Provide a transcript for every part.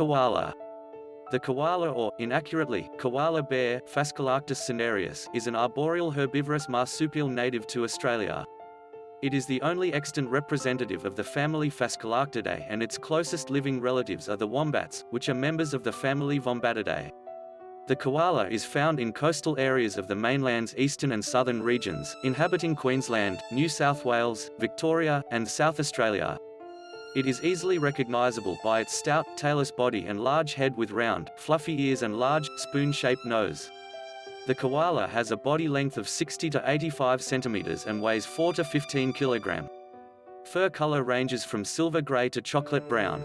Koala. The koala or, inaccurately, koala bear Phascolarctos cinereus, is an arboreal herbivorous marsupial native to Australia. It is the only extant representative of the family Phascolarctidae and its closest living relatives are the wombats, which are members of the family Vombatidae. The koala is found in coastal areas of the mainland's eastern and southern regions, inhabiting Queensland, New South Wales, Victoria, and South Australia. It is easily recognizable by its stout, tailless body and large head with round, fluffy ears and large, spoon-shaped nose. The koala has a body length of 60 to 85 centimeters and weighs 4 to 15 kilogram. Fur color ranges from silver gray to chocolate brown.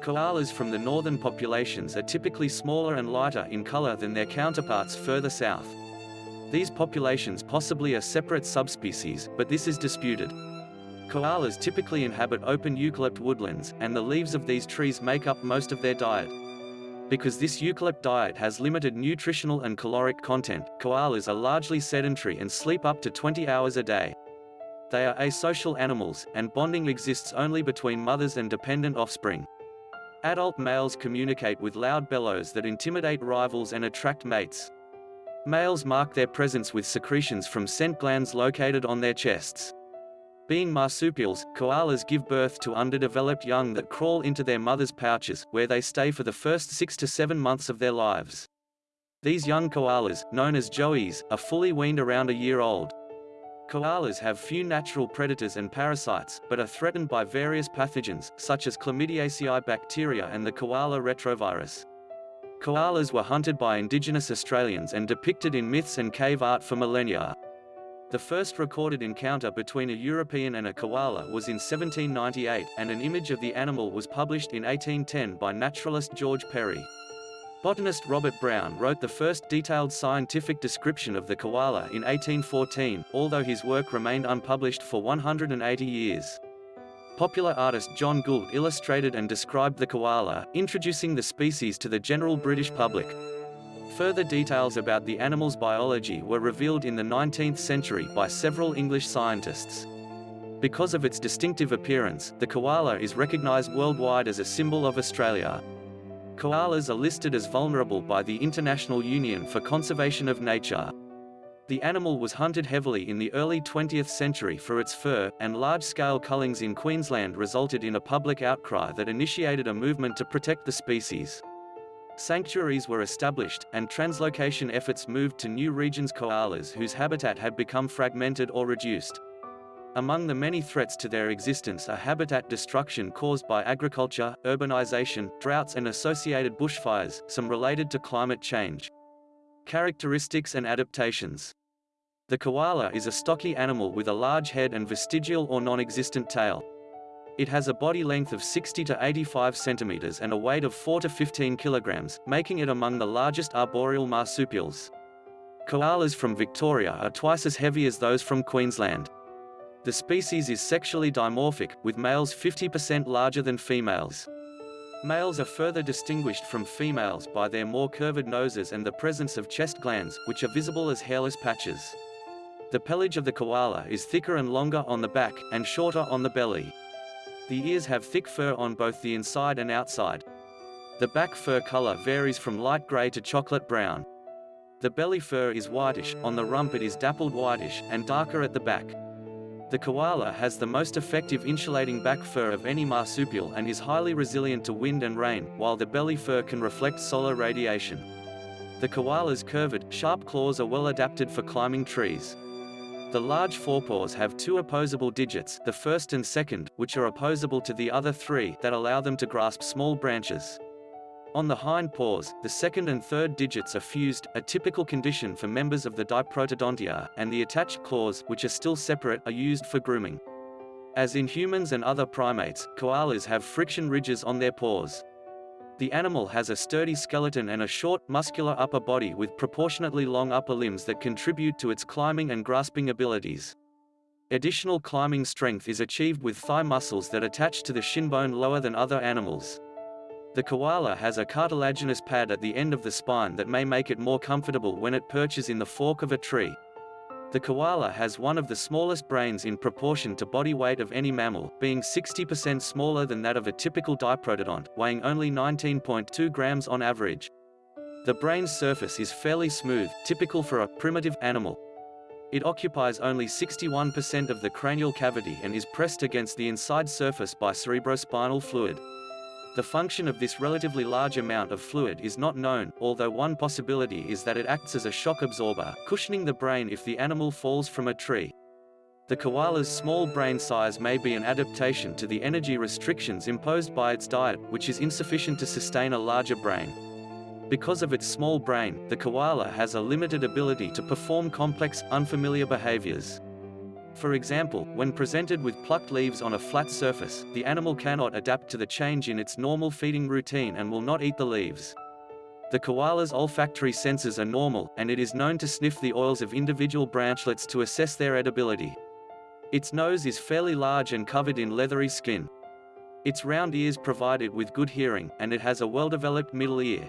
Koalas from the northern populations are typically smaller and lighter in color than their counterparts further south. These populations possibly are separate subspecies, but this is disputed. Koalas typically inhabit open eucalypt woodlands, and the leaves of these trees make up most of their diet. Because this eucalypt diet has limited nutritional and caloric content, koalas are largely sedentary and sleep up to 20 hours a day. They are asocial animals, and bonding exists only between mothers and dependent offspring. Adult males communicate with loud bellows that intimidate rivals and attract mates. Males mark their presence with secretions from scent glands located on their chests. Being marsupials, koalas give birth to underdeveloped young that crawl into their mother's pouches, where they stay for the first six to seven months of their lives. These young koalas, known as joeys, are fully weaned around a year old. Koalas have few natural predators and parasites, but are threatened by various pathogens, such as Chlamydiaceae bacteria and the koala retrovirus. Koalas were hunted by indigenous Australians and depicted in myths and cave art for millennia. The first recorded encounter between a European and a koala was in 1798, and an image of the animal was published in 1810 by naturalist George Perry. Botanist Robert Brown wrote the first detailed scientific description of the koala in 1814, although his work remained unpublished for 180 years. Popular artist John Gould illustrated and described the koala, introducing the species to the general British public. Further details about the animal's biology were revealed in the 19th century by several English scientists. Because of its distinctive appearance, the koala is recognized worldwide as a symbol of Australia. Koalas are listed as vulnerable by the International Union for Conservation of Nature. The animal was hunted heavily in the early 20th century for its fur, and large-scale cullings in Queensland resulted in a public outcry that initiated a movement to protect the species. Sanctuaries were established, and translocation efforts moved to new regions koalas whose habitat had become fragmented or reduced. Among the many threats to their existence are habitat destruction caused by agriculture, urbanization, droughts and associated bushfires, some related to climate change. Characteristics and adaptations The koala is a stocky animal with a large head and vestigial or non-existent tail. It has a body length of 60 to 85 centimeters and a weight of 4 to 15 kilograms, making it among the largest arboreal marsupials. Koalas from Victoria are twice as heavy as those from Queensland. The species is sexually dimorphic, with males 50% larger than females. Males are further distinguished from females by their more curved noses and the presence of chest glands, which are visible as hairless patches. The pelage of the koala is thicker and longer on the back, and shorter on the belly. The ears have thick fur on both the inside and outside. The back fur color varies from light gray to chocolate brown. The belly fur is whitish, on the rump it is dappled whitish, and darker at the back. The koala has the most effective insulating back fur of any marsupial and is highly resilient to wind and rain, while the belly fur can reflect solar radiation. The koala's curved, sharp claws are well adapted for climbing trees. The large forepaws have two opposable digits, the first and second, which are opposable to the other three, that allow them to grasp small branches. On the hind paws, the second and third digits are fused, a typical condition for members of the Diprotodontia, and the attached claws, which are still separate, are used for grooming. As in humans and other primates, koalas have friction ridges on their paws. The animal has a sturdy skeleton and a short, muscular upper body with proportionately long upper limbs that contribute to its climbing and grasping abilities. Additional climbing strength is achieved with thigh muscles that attach to the shin bone lower than other animals. The koala has a cartilaginous pad at the end of the spine that may make it more comfortable when it perches in the fork of a tree. The koala has one of the smallest brains in proportion to body weight of any mammal, being 60% smaller than that of a typical diprotodont, weighing only 19.2 grams on average. The brain's surface is fairly smooth, typical for a primitive animal. It occupies only 61% of the cranial cavity and is pressed against the inside surface by cerebrospinal fluid. The function of this relatively large amount of fluid is not known, although one possibility is that it acts as a shock absorber, cushioning the brain if the animal falls from a tree. The koala's small brain size may be an adaptation to the energy restrictions imposed by its diet, which is insufficient to sustain a larger brain. Because of its small brain, the koala has a limited ability to perform complex, unfamiliar behaviors. For example, when presented with plucked leaves on a flat surface, the animal cannot adapt to the change in its normal feeding routine and will not eat the leaves. The koala's olfactory senses are normal, and it is known to sniff the oils of individual branchlets to assess their edibility. Its nose is fairly large and covered in leathery skin. Its round ears provide it with good hearing, and it has a well-developed middle ear.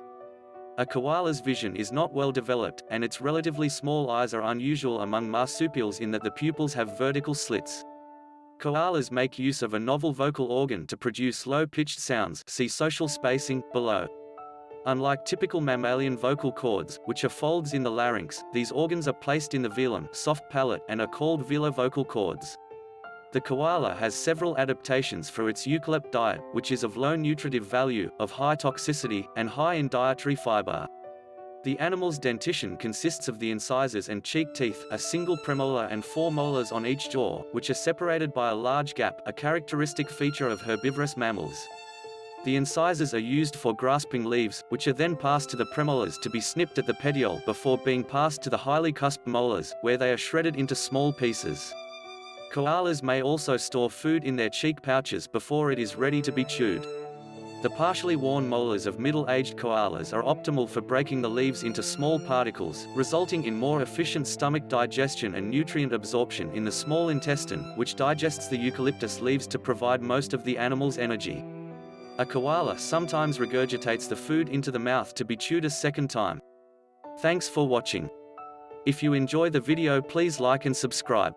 A koala's vision is not well developed, and its relatively small eyes are unusual among marsupials in that the pupils have vertical slits. Koalas make use of a novel vocal organ to produce low-pitched sounds see social spacing, below. Unlike typical mammalian vocal cords, which are folds in the larynx, these organs are placed in the velum soft palate and are called velar vocal cords. The koala has several adaptations for its eucalypt diet, which is of low nutritive value, of high toxicity, and high in dietary fiber. The animal's dentition consists of the incisors and cheek teeth, a single premolar and four molars on each jaw, which are separated by a large gap, a characteristic feature of herbivorous mammals. The incisors are used for grasping leaves, which are then passed to the premolars to be snipped at the petiole before being passed to the highly cusped molars, where they are shredded into small pieces. Koalas may also store food in their cheek pouches before it is ready to be chewed. The partially worn molars of middle-aged koalas are optimal for breaking the leaves into small particles, resulting in more efficient stomach digestion and nutrient absorption in the small intestine, which digests the eucalyptus leaves to provide most of the animal's energy. A koala sometimes regurgitates the food into the mouth to be chewed a second time. Thanks for watching. If you enjoy the video please like and subscribe.